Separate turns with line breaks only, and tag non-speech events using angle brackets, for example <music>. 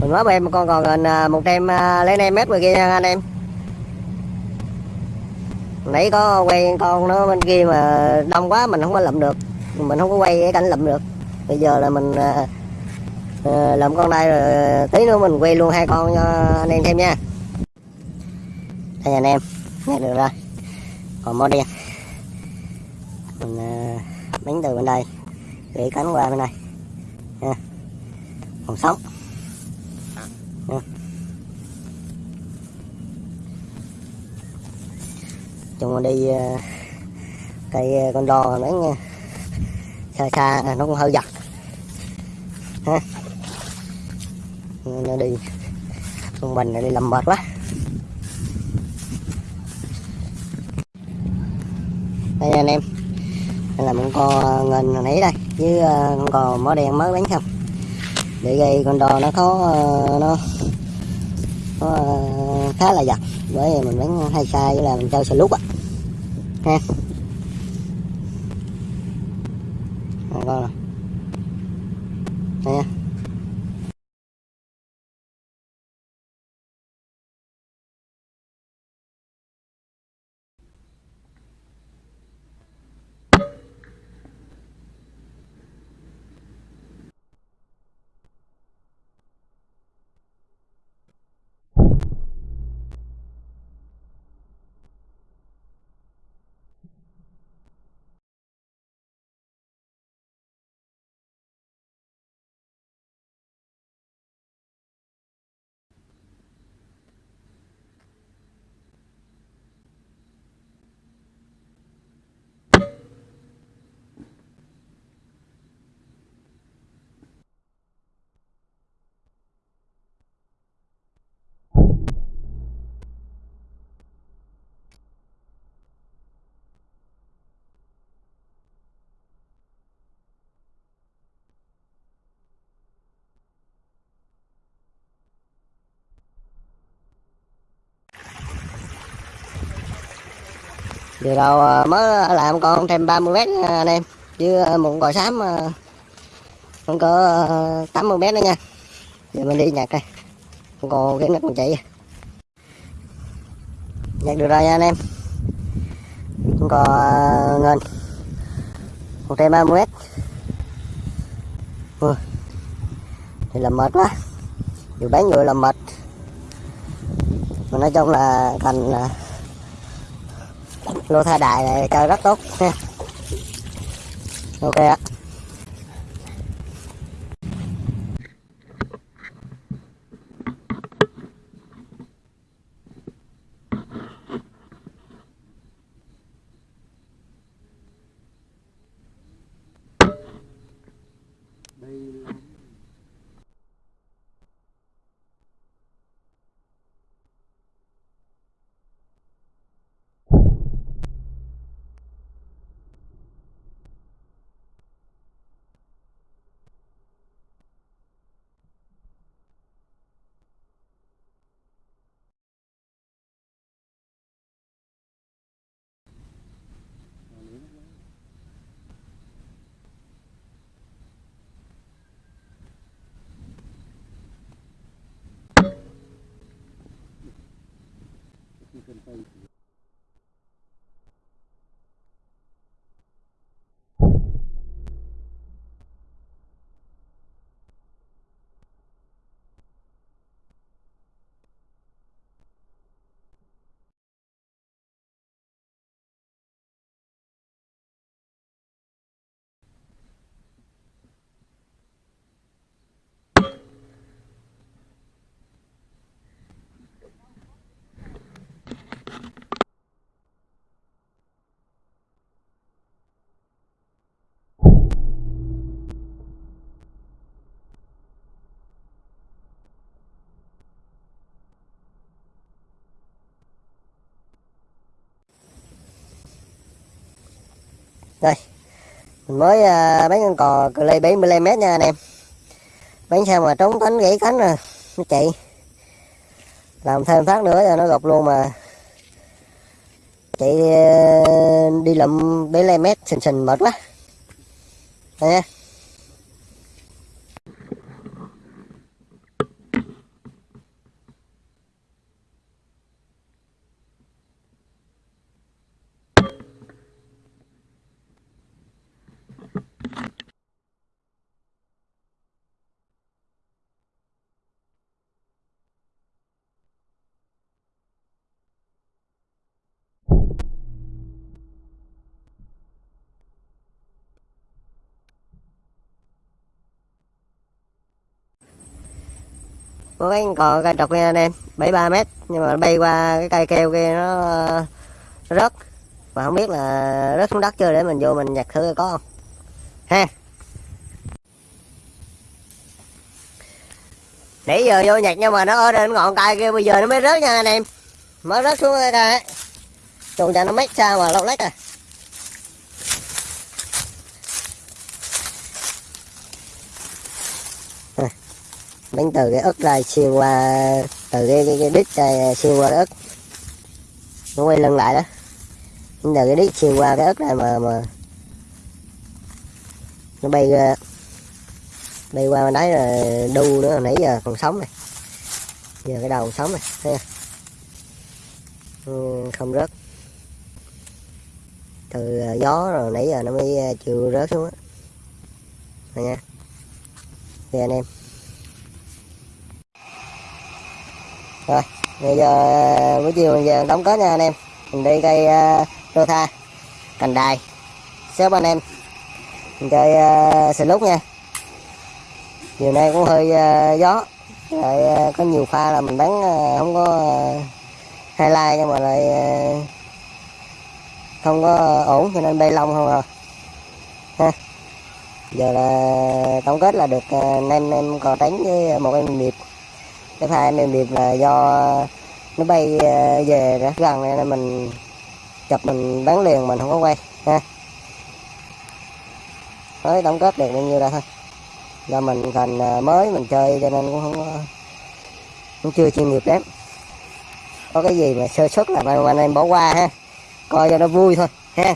mình mới em con còn gần một em lấy em mét rồi kia nha anh em. Nãy có quay con nó bên kia mà đông quá mình không có lụm được. Mình không có quay cái cảnh lụm được. Bây giờ là mình uh, lụm con đây rồi tí nữa mình quay luôn hai con cho anh em thêm nha. Đây anh em nghe được rồi. Còn mó đen mình uh, bánh từ bên đây. Để cánh qua bên này nha còn sống. Nha. chung đi ờ, cây ờ, con đò nó nha. Xa xa à, nó cũng hơi giật. Ha nó đi, con bình này đi làm mệt quá. Đây anh em, đây là một con ngần hồi nãy đây, với ờ, con cò mỏ đen mới bán xong để gây con đò nó khó ờ, nó ờ, khá là giật. Bởi vì mình bán hay sai với là mình chơi xe lúc á. Ha. Con rồi, đây nha. Vừa đầu à, mới làm con thêm 30 mét anh em. Chứ à, một cò xám à, không có 80 mét nữa nha. Giờ mình đi nhặt đây Còn cái nó còn chạy. Nhặt được rồi nha, anh em. Không cò ngân Một thêm 30 mét. Ui. Thì làm mệt quá. Vừa bán người làm mệt. Mà nói chung là thành là lô thay đại này chơi rất tốt. Ha <laughs> ok ạ. ಗಿಡಗಳಂತ ಇತ್ತು đây. Mình mới à, uh, bán con cò cờ lê 75 mét nha anh em. Bán sao mà trốn cánh gãy cánh rồi nó chạy. Làm thêm phát nữa cho nó gục luôn mà. Chạy uh, đi lụm 75 mét sình sình mệt quá. Đây nha. Của cái cò cây trọc kia anh em 73 mét nhưng mà bay qua cái cây keo kia nó, nó rớt. Mà không biết là rớt xuống đất chưa để mình vô mình nhặt thử có không. Ha. Nãy giờ vô nhặt nhưng mà nó ở trên ngọn cây kia bây giờ nó mới rớt nha anh em. Mới rớt xuống cái cây trùng cho nó mét sao mà lâu lách à. Đánh từ cái ức ra xuyên qua từ cái cái, cái đít ra xuyên qua cái ức nó quay lưng lại đó. Đánh từ cái đít xuyên qua cái ức này mà mà nó bay ra bay qua bên đấy là đu nữa nãy giờ còn sống này. Giờ cái đầu còn sống này thấy không? Ừ, không rớt. Từ à, gió rồi nãy giờ nó mới à, chịu rớt xuống á. Nha. Thì anh em. Rồi bây giờ buổi chiều mình giờ đóng kết nha anh em. Mình đi cây ờ, uh, rô tha cành đài. Sớm anh em. Mình chơi ờ, uh, xì lúc nha. Chiều nay cũng hơi uh, gió. Lại uh, có nhiều pha là mình bắn uh, không có uh, highlight nhưng mà lại uh, không có ổn cho nên bay lông không à. Ha. Giờ là tổng kết là được uh, nem em cò đánh với một em điệp cái hai em điệp là do nó bay ờ, về rất gần nên mình chụp, mình bắn liền, mình không có quay, ha. Mới tổng kết được bao nhiêu ra thôi. Do mình thành ờ, mới mình chơi cho nên cũng không cũng chưa chuyên nghiệp lắm. Có cái gì mà sơ xuất là anh em bỏ qua ha. Coi cho nó vui thôi, ha.